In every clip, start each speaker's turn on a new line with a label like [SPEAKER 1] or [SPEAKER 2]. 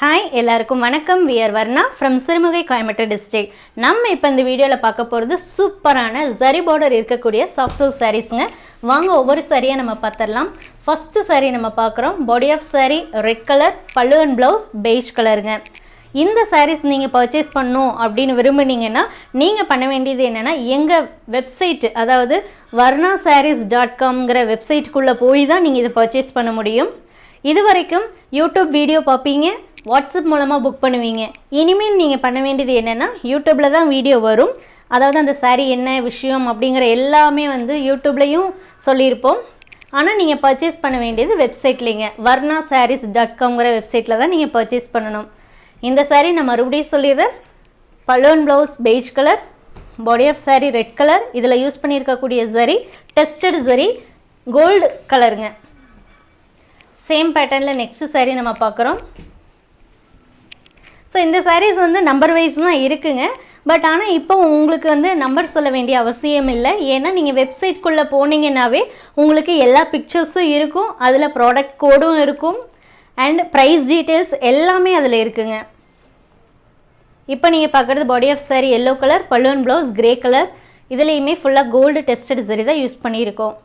[SPEAKER 1] Hi எல்லாருக்கும் வணக்கம். We're Varna from Sirumugai Coimbatore district நம்ம இப்போ இந்த வீடியோவில் பார்க்க போகிறது சூப்பரான ஜரி பார்டர் இருக்கக்கூடிய சாஃப்ட் சில்க் சாரீஸுங்க வாங்க ஒவ்வொரு சாரியாக நம்ம பார்த்துடலாம். ஃபஸ்ட்டு சாரீ நம்ம பார்க்குறோம். Body of saree red colour pallu and blouse beige கலருங்க இந்த சாரீஸ் நீங்கள் பர்ச்சேஸ் பண்ணும் அப்படின்னு விரும்புனீங்கன்னா நீங்கள் பண்ண வேண்டியது என்னென்னா எங்கள் வெப்சைட் அதாவது வர்ணா சாரீஸ் டாட் காம்ங்கிற வெப்சைட்டுக்குள்ளே போய் தான் நீங்கள் இதை பர்ச்சேஸ் பண்ண முடியும். இது வரைக்கும் யூடியூப் வீடியோ பார்ப்பீங்க. வாட்ஸ்அப் மூலமாக புக் பண்ணுவீங்க. இனிமேல் நீங்கள் பண்ண வேண்டியது என்னென்னா யூடியூப்பில் தான் வீடியோ வரும். அதாவது அந்த saree என்ன விஷயம் அப்படிங்கிற எல்லாமே வந்து யூடியூப்லேயும் சொல்லியிருப்போம். ஆனால் நீங்கள் பர்ச்சேஸ் பண்ண வேண்டியது வெப்சைட்லேங்க வர்ணா சாரீஸ் டாட் காம்ங்கிற வெப்சைட்டில் தான் நீங்கள் பர்ச்சேஸ் பண்ணணும். இந்த சாரீ நான் மறுபடியும் சொல்லிடுறேன். Balloon blouse beige colour body of saree red colour இதில் யூஸ் பண்ணியிருக்கக்கூடிய சரி டெஸ்டட் சரி கோல்டு கலருங்க சேம் பேட்டர்னில் நெக்ஸ்ட் சாரீ நம்ம பார்க்குறோம். ஸோ இந்த சாரீஸ் வந்து நம்பர் வைஸ் தான் இருக்குங்க. பட் ஆனால் இப்போ உங்களுக்கு வந்து நம்பர் சொல்ல வேண்டிய அவசியம் இல்லை. ஏன்னா நீங்கள் வெப்சைட்குள்ளே போனீங்கன்னாவே உங்களுக்கு எல்லா பிக்சர்ஸும் இருக்கும். அதில் ப்ராடக்ட் கோடும் இருக்கும். அண்ட் ப்ரைஸ் டீட்டெயில்ஸ் எல்லாமே அதில் இருக்குங்க. இப்போ நீங்கள் பார்க்குறது body of saree yellow colour balloon blouse grey colour இதுலேயுமே ஃபுல்லாக கோல்டு டெஸ்டட் சரி தான் யூஸ் பண்ணியிருக்கோம்.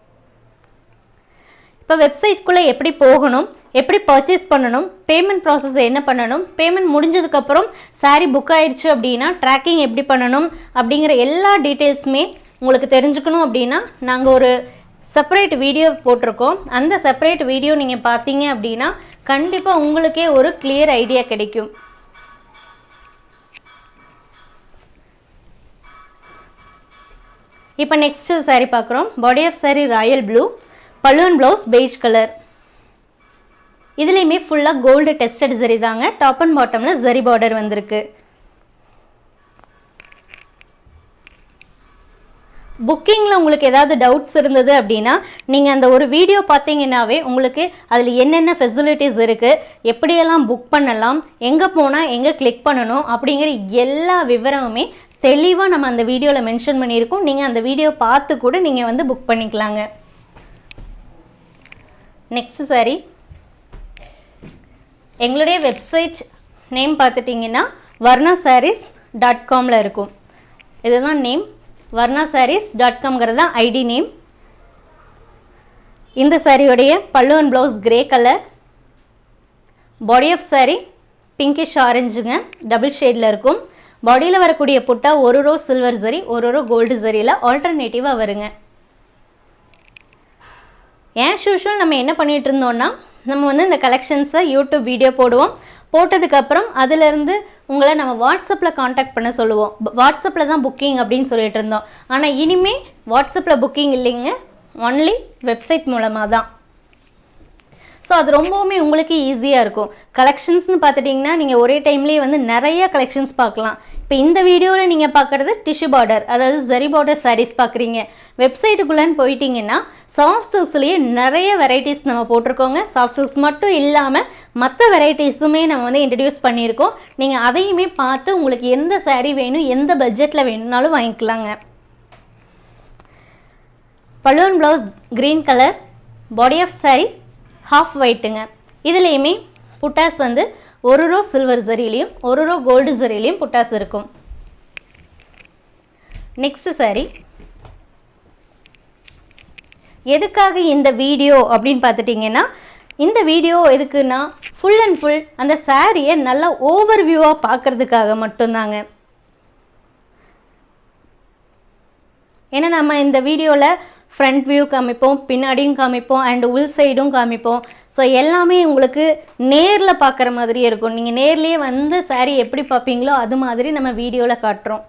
[SPEAKER 1] இப்போ வெப்சைட்குள்ளே எப்படி போகணும் எப்படி பர்ச்சேஸ் பண்ணணும் பேமெண்ட் ப்ராசஸ் என்ன பண்ணணும் பேமெண்ட் முடிஞ்சதுக்கப்புறம் சாரீ புக் ஆயிடுச்சு அப்படின்னா ட்ராக்கிங் எப்படி பண்ணணும் அப்படிங்கிற எல்லா டீட்டெயில்ஸுமே உங்களுக்கு தெரிஞ்சுக்கணும் அப்படின்னா நாங்கள் ஒரு செப்பரேட் வீடியோ போட்டிருக்கோம். அந்த செப்பரேட் வீடியோ நீங்கள் பார்த்தீங்க அப்படின்னா கண்டிப்பாக உங்களுக்கே ஒரு கிளியர் ஐடியா கிடைக்கும். இப்போ நெக்ஸ்ட் saree பார்க்குறோம். Body of saree royal blue balloon blouse beige colour இதுலேயுமே ஃபுல்லாக கோல்டு டெஸ்டட் ஜரி தாங்க. டாப் அண்ட் பாட்டமில் ஜரி பார்டர் வந்திருக்கு. புக்கிங்கில் உங்களுக்கு ஏதாவது டவுட்ஸ் இருந்தது அப்படின்னா நீங்கள் அந்த ஒரு வீடியோ பார்த்தீங்கன்னாவே உங்களுக்கு அதில் என்னென்ன ஃபெசிலிட்டிஸ் இருக்குது எப்படியெல்லாம் புக் பண்ணலாம் எங்கே போனால் எங்கே கிளிக் பண்ணணும் அப்படிங்கிற எல்லா விவரமுமே தெளிவாக நம்ம அந்த வீடியோவில் மென்ஷன் பண்ணியிருக்கோம். நீங்கள் அந்த வீடியோ பார்த்து கூட நீங்கள் வந்து புக் பண்ணிக்கலாங்க. நெக்ஸ்ட் சாரி எங்களுடைய வெப்சைட் நேம் பார்த்துட்டிங்கன்னா வர்ணா சாரீஸ் டாட் காமில் இருக்கும். இதுதான் நேம் வர்ணா சாரீஸ் டாட் காம்ங்கிறது தான் ஐடி நேம் இந்த சாரியோடைய pallu and blouse grey colour body of saree pinkish ஆரஞ்சுங்க double ஷேடில் இருக்கும். பாடியில் வரக்கூடிய புட்டா ஒரு ரோ சில்வர் சரி ஒரு ரோ கோல்டு சரியில் ஆல்டர்னேட்டிவாக வருங்க. ஏன் யூஷுவல் நம்ம என்ன பண்ணிகிட்டு இருந்தோம்னா நம்ம வந்து இந்த கலெக்ஷன்ஸை யூடியூப் வீடியோ போடுவோம். போட்டதுக்கப்புறம் அதுலேருந்து உங்களை நம்ம வாட்ஸ்அப்பில் காண்டாக்ட் பண்ண சொல்லுவோம். வாட்ஸ்அப்பில் தான் புக்கிங் அப்படின்னு சொல்லிட்டு இருந்தோம் ஆனால் இனிமேல் வாட்ஸ்அப்பில் புக்கிங் இல்லைங்க. ஒன்லி வெப்சைட் மூலமாக தான். ஸோ அது ரொம்பவுமே உங்களுக்கு ஈஸியாக இருக்கும். கலெக்ஷன்ஸ்னு பார்த்துட்டிங்கன்னா நீங்கள் ஒரே டைம்லேயே வந்து நிறைய கலெக்ஷன்ஸ் பார்க்கலாம். இப்போ இந்த வீடியோவில் நீங்கள் பார்க்குறது டிஷ்யூ பார்டர் அதாவது ஜரி பார்டர் சாரீஸ் பார்க்குறீங்க வெப்சைட்டுக்குள்ளேன்னு போயிட்டீங்கன்னா சாஃப்ட் சில்க்ஸ்லேயே நிறைய வெரைட்டிஸ் நம்ம போட்டிருக்கோங்க. சாஃப்ட் சில்க்ஸ் மட்டும் இல்லாமல் மற்ற வெரைட்டிஸுமே நம்ம வந்து இன்ட்ரடியூஸ் பண்ணியிருக்கோம். நீங்கள் அதையுமே பார்த்து உங்களுக்கு எந்த சாரீ வேணும் எந்த பட்ஜெட்டில் வேணும்னாலும் வாங்கிக்கலாங்க. Balloon blouse green colour body of saree half ஒயிட்டுங்க இதுலேயுமே புட்டாஸ் வந்து ஒரு ரோ சில்வர் சரிலையும் ஒரு ரோ கோல்டு சரிலையும் புட்டாஸ் இருக்கும். நெக்ஸ்ட் சாரி எதுக்காக இந்த வீடியோ அப்படின்னு பார்த்துட்டிங்கன்னா இந்த வீடியோ எதுக்குன்னா ஃபுல் அண்ட் ஃபுல் அந்த சாரியை நல்லா ஓவர் வியூவாக பார்க்கறதுக்காக மட்டும்தாங்க. ஏன்னா நம்ம இந்த வீடியோவில் ஃப்ரண்ட் வியூ காமிப்போம் பின்னாடியும் காமிப்போம் அண்ட் உள் சைடும் காமிப்போம். ஸோ எல்லாமே உங்களுக்கு நேரில் பார்க்குற மாதிரியே இருக்கும். நீங்கள் நேர்லேயே வந்து சாரீ எப்படி பார்ப்பீங்களோ அது மாதிரி நம்ம வீடியோவில் காட்டுறோம்.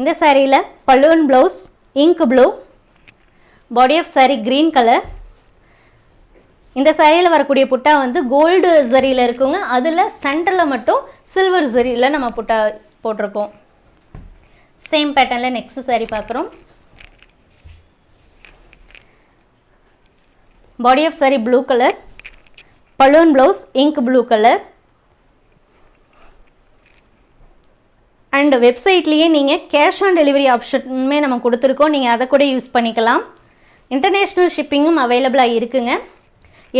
[SPEAKER 1] இந்த சாரியில் balloon blouse ink blue body of saree green colour இந்த சாரியில் வரக்கூடிய புட்டா வந்து கோல்டு ஜரியில் இருக்குங்க. அதில் சென்டரில் மட்டும் சில்வர் ஜரியில் நம்ம புட்டா போட்டிருக்கோம். சேம் பேட்டர்னில் நெக்ஸ்ட் சாரி பார்க்குறோம் body of saree blue colour balloon blouse ink blue colour and வெப்சைட்லேயே நீங்கள் கேஷ் ஆன் டெலிவரி ஆப்ஷனுமே நம்ம கொடுத்துருக்கோம். நீங்கள் அதை கூட யூஸ் பண்ணிக்கலாம். இன்டர்நேஷ்னல் ஷிப்பிங்கும் அவைலபிளாக இருக்குங்க.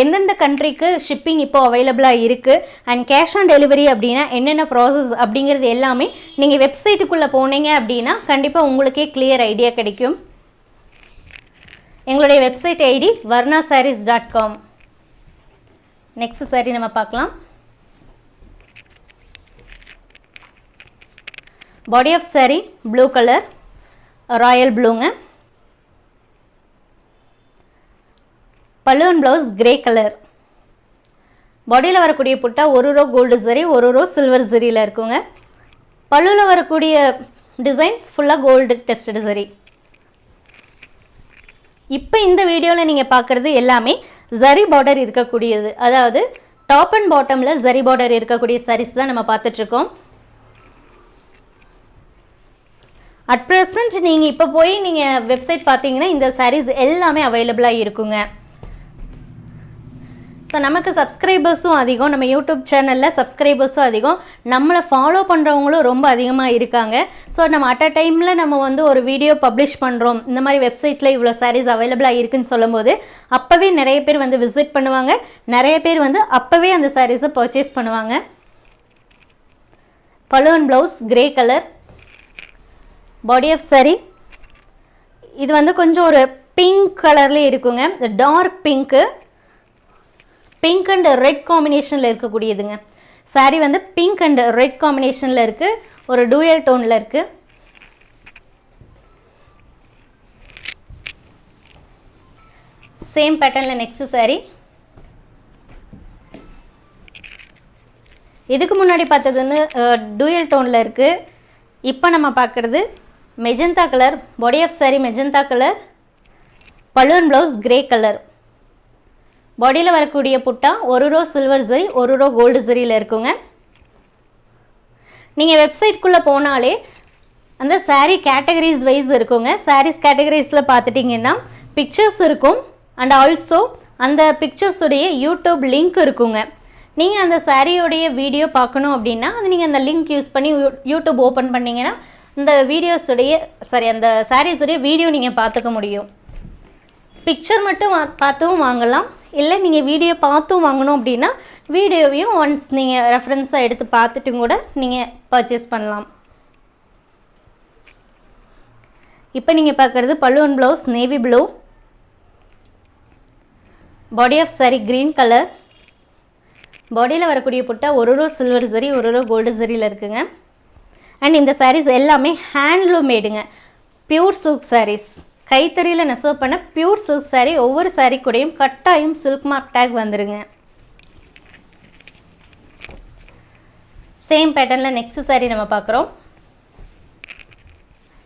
[SPEAKER 1] எந்தெந்த கண்ட்ரிக்கு ஷிப்பிங் இப்போ அவைலபிளாக இருக்குது அண்ட் கேஷ் ஆன் டெலிவரி அப்படின்னா என்னென்ன ப்ராசஸ் அப்படிங்கிறது எல்லாமே நீங்கள் வெப்சைட்டுக்குள்ளே போனீங்க அப்படின்னா கண்டிப்பாக உங்களுக்கே கிளியர் ஐடியா கிடைக்கும். எங்களுடைய website ID Varna sarees dot com next saree நம்ம பார்க்கலாம். Body of saree blue colour royal ப்ளூங்க பல்லுவன் ப்ளவுஸ் கிரே கலர் பாடியில் வரக்கூடிய புட்டா ஒரு ரோ கோல்டு சரி ஒரு ரோ சில்வர் சரியில் இருக்குங்க. பல்லுவில் வரக்கூடிய டிசைன்ஸ் ஃபுல்லாக கோல்டு டெஸ்டடு சரி இப்போ இந்த வீடியோவில் நீங்கள் பார்க்குறது எல்லாமே ஜரி பார்டர் இருக்கக்கூடியது. அதாவது டாப் அண்ட் பாட்டமில் ஜரி பார்டர் இருக்கக்கூடிய சாரீஸ் தான் நம்ம பார்த்துட்ருக்கோம். அட் ப்ரெசண்ட் நீங்கள் இப்போ போய் நீங்கள் வெப்சைட் பார்த்தீங்கன்னா இந்த சாரீஸ் எல்லாமே அவைலபிளாக இருக்குங்க. ஸோ நமக்கு சப்ஸ்கிரைபர்ஸும் அதிகம். நம்ம யூடியூப் சேனலில் சப்ஸ்கிரைபர்ஸும் அதிகம். நம்மளை ஃபாலோ பண்ணுறவங்களும் ரொம்ப அதிகமாக இருக்காங்க. ஸோ நம்ம அட் அ டைமில் நம்ம வந்து ஒரு வீடியோ பப்ளிஷ் பண்ணுறோம் இந்த மாதிரி வெப்சைட்டில் இவ்வளோ சாரீஸ் அவைலபிளாக இருக்குன்னு சொல்லும்போது அப்போவே நிறைய பேர் வந்து விசிட் பண்ணுவாங்க. நிறைய பேர் வந்து அப்போவே அந்த சாரீஸை பர்ச்சேஸ் பண்ணுவாங்க. Balloon blouse grey colour body of saree இது வந்து கொஞ்சம் ஒரு பிங்க் கலர்லேயே இருக்குங்க. Dark pink pink and red காம்பினேஷனில் இருக்கக்கூடியதுங்க. சாரி வந்து பிங்க் அண்ட் ரெட் காம்பினேஷனில் இருக்குது ஒரு டூயல் டோனில் இருக்குது சேம் பேட்டர்னில் நெக்ஸ்ட் சாரீ இதுக்கு முன்னாடி பார்த்தது வந்து டூயல் டோனில் இருக்குது இப்போ நம்ம பார்க்குறது magenta colour body of saree magenta colour balloon blouse grey colour பாடியில் வரக்கூடிய புட்டா ஒரு ரோ சில்வர் சரி ஒரு ரோ கோல்டு சரியில் இருக்குங்க. நீங்கள் வெப்சைட்குள்ளே போனாலே அந்த சாரீ கேட்டகரிஸ் வைஸ் இருக்குங்க. சாரீஸ் கேட்டகரிஸில் பார்த்துட்டிங்கன்னா பிக்சர்ஸ் இருக்கும். அண்ட் ஆல்சோ அந்த பிக்சர்ஸுடைய யூடியூப் லிங்க் இருக்குங்க. நீங்கள் அந்த சாரியோடைய வீடியோ பார்க்கணும் அப்படின்னா அது நீங்கள் அந்த லிங்க் யூஸ் பண்ணி யூடியூப் ஓப்பன் பண்ணிங்கன்னா இந்த வீடியோஸுடைய சாரி அந்த சாரீஸுடைய வீடியோ நீங்கள் பார்த்துக்க முடியும். பிக்சர் மட்டும் வா பார்த்தும் வாங்கலாம். இல்லை நீங்கள் வீடியோ பார்த்தும் வாங்கணும் அப்படின்னா வீடியோவையும் ஒன்ஸ் நீங்கள் ரெஃபரன்ஸாக எடுத்து பார்த்துட்டும் கூட நீங்கள் பர்ச்சேஸ் பண்ணலாம். இப்போ நீங்கள் பார்க்குறது பல்லுவன் blouse navy blue body of saree green colour பாடியில் வரக்கூடிய புட்டா ஒரு ரோ சில்வர் சரி ஒரு ரோ கோல்டு சரியில் இருக்குங்க. அண்ட் இந்த சாரீஸ் எல்லாமே ஹேண்ட்லூம் மேடுங்க பியூர் சில்க் சாரீஸ் கைத்தறியில் நெசவு பண்ண பியூர் சில்க் சாரீ ஒவ்வொரு சாரீ கூடையும் கட்டாயம் சில்க் மார்க் டேக் வந்துருங்க. சேம் பேட்டர்னில் நெக்ஸ்ட் சாரீ நம்ம பார்க்குறோம்.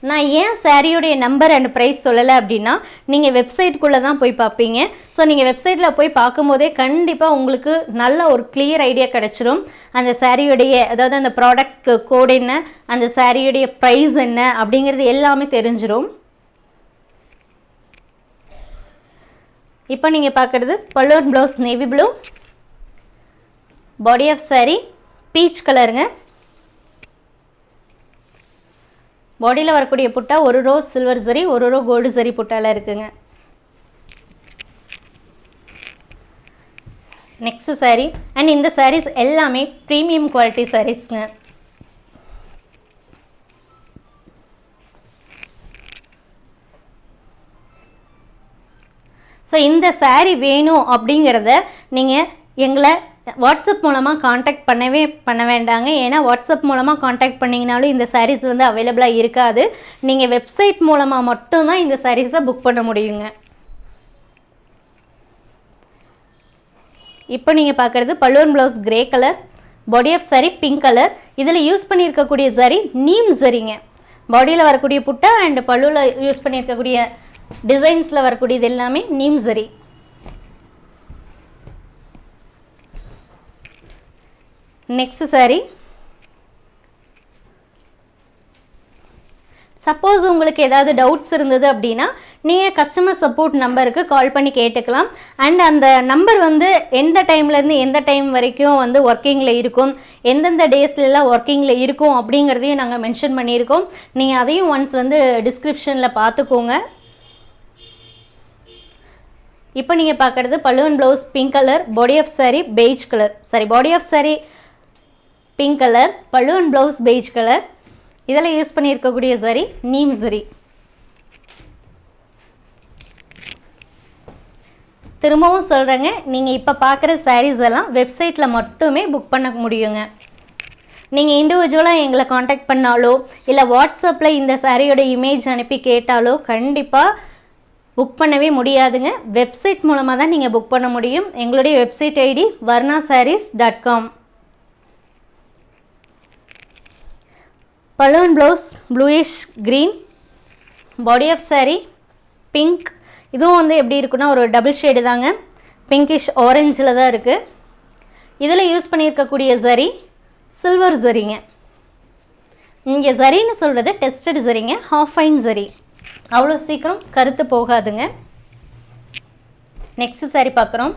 [SPEAKER 1] நான் ஏன் சாரியோடைய நம்பர் அண்ட் ப்ரைஸ் சொல்லலை அப்படின்னா நீங்கள் வெப்சைட்டுக்குள்ளே தான் போய் பார்ப்பீங்க. ஸோ நீங்கள் வெப்சைட்டில் போய் பார்க்கும்போதே கண்டிப்பாக உங்களுக்கு நல்ல ஒரு கிளியர் ஐடியா கிடச்சிரும். அந்த சாரியுடைய அதாவது அந்த ப்ராடக்ட் கோடு என்ன அந்த சாரியுடைய ப்ரைஸ் என்ன அப்படிங்கிறது எல்லாமே தெரிஞ்சிடும் இப்போ நீங்கள் பார்க்குறது பல்லூர் blouse navy blue body of saree peach கலருங்க பாடியில் வரக்கூடிய புட்டா ஒரு ரோ சில்வர் சரி ஒரு ரோ கோல்டு சரி புட்டாவில் இருக்குங்க. நெக்ஸ்ட் சாரீ அண்ட் இந்த சாரீஸ் எல்லாமே ப்ரீமியம் குவாலிட்டி சாரீஸ்ங்க ஸோ இந்த சாரீ வேணும் அப்படிங்கிறத நீங்கள் எங்களை வாட்ஸ்அப் மூலமாக காண்டாக்ட் பண்ணவே பண்ண வேண்டாங்க. ஏன்னா வாட்ஸ்அப் மூலமாக காண்டாக்ட் பண்ணிங்கனாலும் இந்த சாரீஸ் வந்து அவைலபிளாக இருக்காது. நீங்கள் வெப்சைட் மூலமாக மட்டும்தான் இந்த சாரீஸை புக் பண்ண முடியுங்க. இப்போ நீங்கள் பார்க்குறது பல்லுவன் blouse grey colour body of saree pink colour இதில் யூஸ் பண்ணியிருக்கக்கூடிய சாரி நீம் சரிங்க பாடியில் வரக்கூடிய புட்டா அண்ட் பல்லுவில் யூஸ் பண்ணியிருக்கக்கூடிய டிசைன்ஸில் வரக்கூடியது எல்லாமே நீம்சரி நெக்ஸ்ட் சாரி சப்போஸ் உங்களுக்கு ஏதாவது டவுட்ஸ் இருந்தது அப்படின்னா நீங்கள் கஸ்டமர் சப்போர்ட் நம்பருக்கு கால் பண்ணி கேட்டுக்கலாம். அண்ட் அந்த நம்பர் வந்து எந்த டைம்லேருந்து எந்த டைம் வரைக்கும் வந்து ஒர்க்கிங்கில் இருக்கும் எந்தெந்த டேஸ்லலாம் ஒர்க்கிங்கில் இருக்கும் அப்படிங்கிறதையும் நாங்கள் மென்ஷன் பண்ணியிருக்கோம். நீங்கள் அதையும் ஒன்ஸ் வந்து டிஸ்கிரிப்ஷனில் பார்த்துக்கோங்க. இப்போ நீங்கள் பார்க்குறது பல்லுவன் blouse pink colour body of saree beige colour saree body of saree pink colour பல்லுவன் ப்ளவுஸ் பெய்ஜ் கலர் இதில் யூஸ் பண்ணியிருக்கக்கூடிய சாரி நீம் சரி திரும்பவும் சொல்கிறேங்க நீங்கள் இப்போ பார்க்குற சாரீஸ் எல்லாம் வெப்சைட்டில் மட்டுமே புக் பண்ண முடியுங்க. நீங்கள் இண்டிவிஜுவலாக எங்களை காண்டாக்ட் பண்ணாலோ இல்லை வாட்ஸ்அப்பில் இந்த சாரியோட இமேஜ் அனுப்பி கேட்டாலோ கண்டிப்பாக புக் பண்ணவே முடியாதுங்க. வெப்சைட் மூலமாக தான் நீங்கள் புக் பண்ண முடியும். எங்களுடைய website ID Varna sarees dot com balloon blouse bluish green body of saree pink இதுவும் வந்து எப்படி இருக்குன்னா ஒரு டபுள் ஷேடு தாங்க. பிங்கிஷ் ஆரஞ்சில் தான் இருக்குது இதில் யூஸ் பண்ணியிருக்கக்கூடிய சரி சில்வர் சரிங்க இங்கே சரின்னு சொல்கிறது டெஸ்டட் சரிங்க ஹாஃப் ஃபைன் சரி அவ்வளோ சீக்கிரம் கருத்து போகாதுங்க. நெக்ஸ்ட் சாரி பார்க்குறோம்.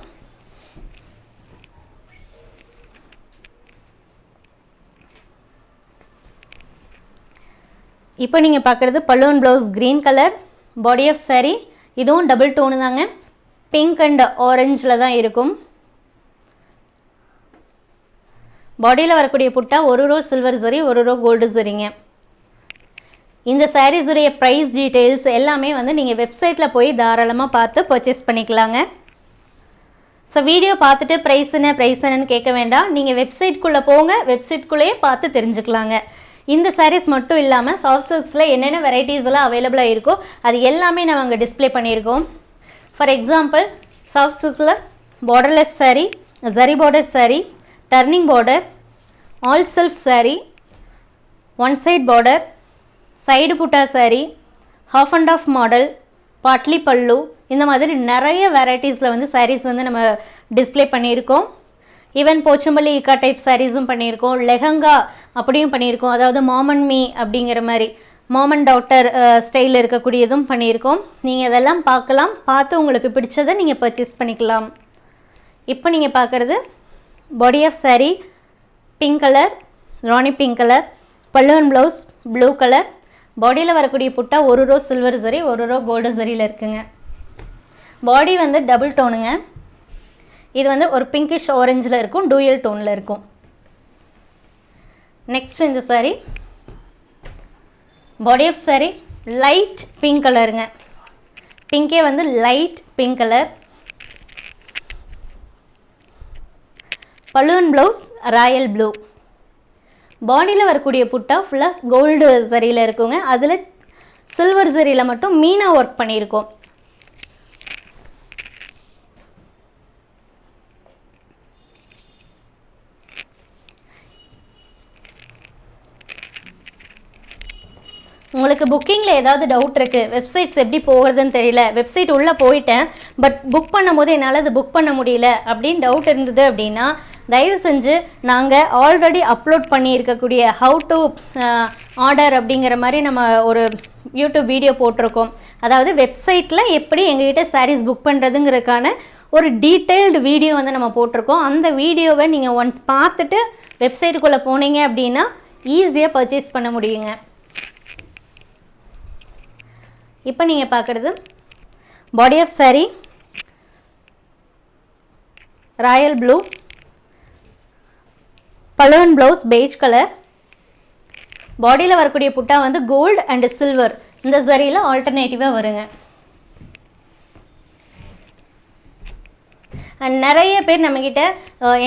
[SPEAKER 1] இப்போ நீங்கள் பார்க்குறது பல்லுவன் blouse green colour body of saree. இதுவும் டபுள் டோனு தாங்க. பிங்க் அண்ட் ஆரஞ்சில் தான் இருக்கும். பாடியில் வரக்கூடிய புட்டா ஒரு ரோ சில்வர் சரி ஒரு ரோ கோல்டு சரிங்க இந்த sarees உடைய ப்ரைஸ் டீட்டெயில்ஸ் எல்லாமே வந்து நீங்கள் வெப்சைட்டில் போய் தாராளமாக பார்த்து பர்ச்சேஸ் பண்ணிக்கலாங்க. ஸோ வீடியோ பார்த்துட்டு ப்ரைஸ் என்ன ப்ரைஸ் என்னன்னு கேட்க வேண்டாம். நீங்கள் வெப்சைட்குள்ளே போங்க வெப்சைட்குள்ளேயே பார்த்து தெரிஞ்சுக்கலாங்க. இந்த சாரீஸ் மட்டும் இல்லாமல் சாஃப்ட் சில்க்ஸில் என்னென்ன வெரைட்டிஸ் எல்லாம் அவைலபிளாக இருக்கோ அது எல்லாமே நம்ம அங்கே டிஸ்ப்ளே பண்ணியிருக்கோம். For example soft சில்க்ஸில் borderless saree zari border saree turning border all self saree one side border side butta saree half and half model பாட்லி பல்லு இந்த மாதிரி நிறைய வெரைட்டிஸில் வந்து சாரீஸ் வந்து நம்ம டிஸ்ப்ளே பண்ணியிருக்கோம். ஈவன் போச்சம்பள்ளி இக்கா டைப் சாரீஸும் பண்ணியிருக்கோம். லெஹங்கா அப்படியும் பண்ணியிருக்கோம். அதாவது மாமன் மீ அப்படிங்கிற மாதிரி. மாமன் டாக்டர் ஸ்டைலில் இருக்கக்கூடியதும் பண்ணியிருக்கோம். நீங்கள் இதெல்லாம் பார்க்கலாம். பார்த்து உங்களுக்கு பிடிச்சதை நீங்கள் பர்ச்சேஸ் பண்ணிக்கலாம். இப்போ நீங்கள் பார்க்குறது body of saree pink colour rani pink colour பல்லுவன் ப்ளவுஸ் ப்ளூ கலர் பாடியில் வரக்கூடிய புட்டா ஒரு ரோ சில்வர் சரி ஒரு ரோ கோல்டு சரியில் இருக்குங்க. பாடி வந்து டபுள் டோனுங்க இது வந்து ஒரு பிங்கிஷ் ஆரஞ்சில் இருக்கும் டூயல் டோனில் இருக்கும். நெக்ஸ்ட் இந்த saree body of saree light pink கலருங்க பிங்கே வந்து லைட் பிங்க் கலர் பலூன் ப்ளவுஸ் ராயல் ப்ளூ பாடியில் வரக்கூடிய புட்டா ஃபுல்லாக கோல்டு சரியில் இருக்குங்க. அதில் சில்வர் சரியில் மட்டும் மீனா ஒர்க் பண்ணியிருக்கோம். உங்களுக்கு புக்கிங்கில் ஏதாவது டவுட் இருக்குது வெப்சைட்ஸ் எப்படி போகிறதுன்னு தெரியல வெப்சைட் உள்ளே போயிட்டேன் பட் புக் பண்ணும்போது என்னால் அது புக் பண்ண முடியல அப்படின்னு டவுட் இருந்தது அப்படின்னா தயவு செஞ்சு நாங்கள் ஆல்ரெடி அப்லோட் பண்ணியிருக்கக்கூடிய ஹவு டு ஆர்டர் அப்படிங்கிற மாதிரி நம்ம ஒரு யூடியூப் வீடியோ போட்டிருக்கோம். அதாவது வெப்சைட்டில் எப்படி எங்ககிட்ட சாரீஸ் புக் பண்ணுறதுங்கிறதுக்கான ஒரு டீட்டெயில்டு வீடியோ வந்து நம்ம போட்டிருக்கோம். அந்த வீடியோவை நீங்கள் ஒன்ஸ் பார்த்துட்டு வெப்சைட்டுக்குள்ளே போனீங்க அப்படின்னா ஈஸியாக பர்ச்சேஸ் பண்ண முடியுங்க. இப்போ நீங்கள் பார்க்குறது body of saree royal blue balloon blouse beige colour பாடியில் வரக்கூடிய புட்டா வந்து கோல்டு அண்டு சில்வர் இந்த சரியில் ஆல்டர்னேட்டிவாக வருங்க. அண்ட் நிறைய பேர் நம்மக்கிட்ட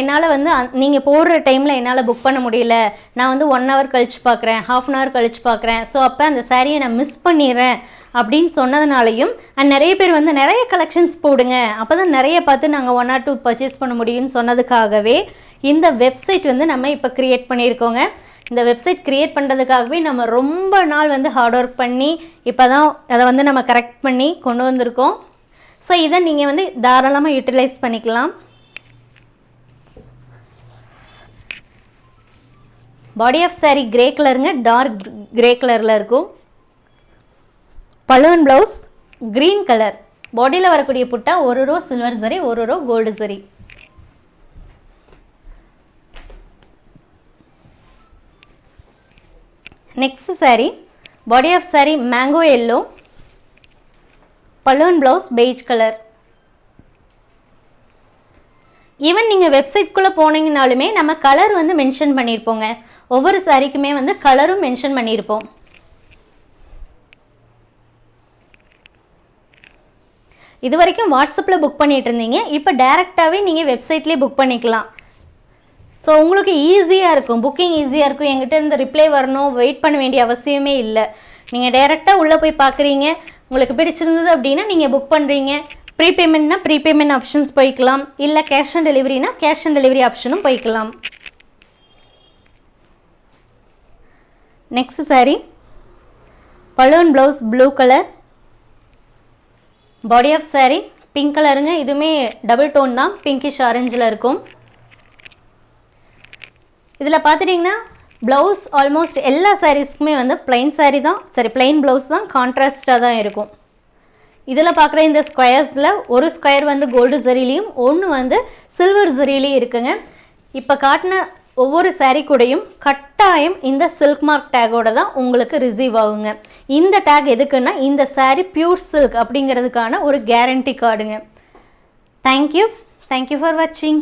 [SPEAKER 1] என்னால் வந்து நீங்கள் போடுற டைமில் என்னால் புக் பண்ண முடியல. நான் வந்து ஒன் ஹவர் கழிச்சு பார்க்குறேன் ஹாஃப் அன் ஹவர் கழிச்சு பார்க்குறேன் ஸோ அப்போ அந்த சாரியை நான் மிஸ் பண்ணிடுறேன் அப்படின்னு சொன்னதுனாலையும் அண்ட் நிறைய பேர் வந்து நிறைய கலெக்ஷன்ஸ் போடுங்க. அப்போ தான் நிறைய பார்த்து நாங்கள் ஒன் ஆர் டூ பர்ச்சேஸ் பண்ண முடியும்னு சொன்னதுக்காகவே இந்த வெப்சைட் வந்து நம்ம இப்போ க்ரியேட் பண்ணியிருக்கோங்க. இந்த வெப்சைட் க்ரியேட் பண்ணுறதுக்காகவே நம்ம ரொம்ப நாள் வந்து ஹார்ட் ஒர்க் பண்ணி இப்போ தான் அதை வந்து நம்ம கரெக்ட் பண்ணி கொண்டு வந்திருக்கோம். ஸோ இதை நீங்கள் வந்து தாராளமாக யூட்டிலைஸ் பண்ணிக்கலாம். பாடி ஆஃப் saree கிரே கலருங்க டார்க் கிரே கலரில் இருக்கும். பலூன் ப்ளவுஸ் க்ரீன் கலர் பாடியில் வரக்கூடிய புட்டா ஒரு ரோ சில்வர் சரி ஒரு row gold zari next saree body of saree mango yellow balloon blouse beige colour even நீங்கள் வெப்சைட்குள்ளே போனீங்கனாலுமே நம்ம கலர் வந்து மென்ஷன் பண்ணியிருப்போங்க ஒவ்வொரு சாரீக்குமே வந்து கலரும் மென்ஷன் பண்ணியிருப்போம் இது வரைக்கும் வாட்ஸ்அப்பில் புக் பண்ணிகிட்டு இருந்தீங்க. இப்போ டேரெக்டாகவே நீங்கள் வெப்சைட்லேயே புக் பண்ணிக்கலாம். ஸோ உங்களுக்கு ஈஸியாக இருக்கும் புக்கிங் ஈஸியாக இருக்கும். எங்கிட்ட இருந்து ரிப்ளை வரணும் வெயிட் பண்ண வேண்டிய அவசியமே இல்லை. நீங்கள் டைரெக்டாக உள்ளே போய் பார்க்குறீங்க உங்களுக்கு பிடிச்சிருந்தது அப்படின்னா நீங்கள் புக் பண்ணுறீங்க ப்ரீபேமெண்ட்னா ப்ரீபேமெண்ட் ஆப்ஷன்ஸ் போய்க்கலாம். இல்லை கேஷ் ஆன் டெலிவரினா கேஷ் ஆன் டெலிவரி ஆப்ஷனும் போய்க்கலாம். Next saree. Balloon blouse blue colour body of saree pink கலருங்க இதுவுமே டபுள் டோன் தான். பிங்கிஷ் ஆரஞ்சில் இருக்கும். இதில் பார்த்துட்டிங்கன்னா ப்ளவுஸ் ஆல்மோஸ்ட் எல்லா சாரீஸ்க்குமே வந்து ப்ளைன் சாரீ தான். சரி ப்ளைன் ப்ளவுஸ் தான் கான்ட்ராஸ்டாக தான் இருக்கும். இதில் பார்க்குற இந்த ஸ்கொயர்ஸில் ஒரு ஸ்கொயர் வந்து கோல்டு ஜரிலையும் ஒன்று வந்து சில்வர் ஜரிலையும் இருக்குங்க. இப்போ காட்டின ஒவ்வொரு சாரீ கூடயும் கட்டாயம் இந்த சில்க் மார்க் டேக்கோட தான் உங்களுக்கு ரிசீவ் ஆகுங்க. இந்த டேக் எதுக்குன்னா இந்த சாரீ பியூர் சில்க் அப்படிங்கிறதுக்கான ஒரு guarantee கார்டுங்க thank you thank you for வாட்சிங்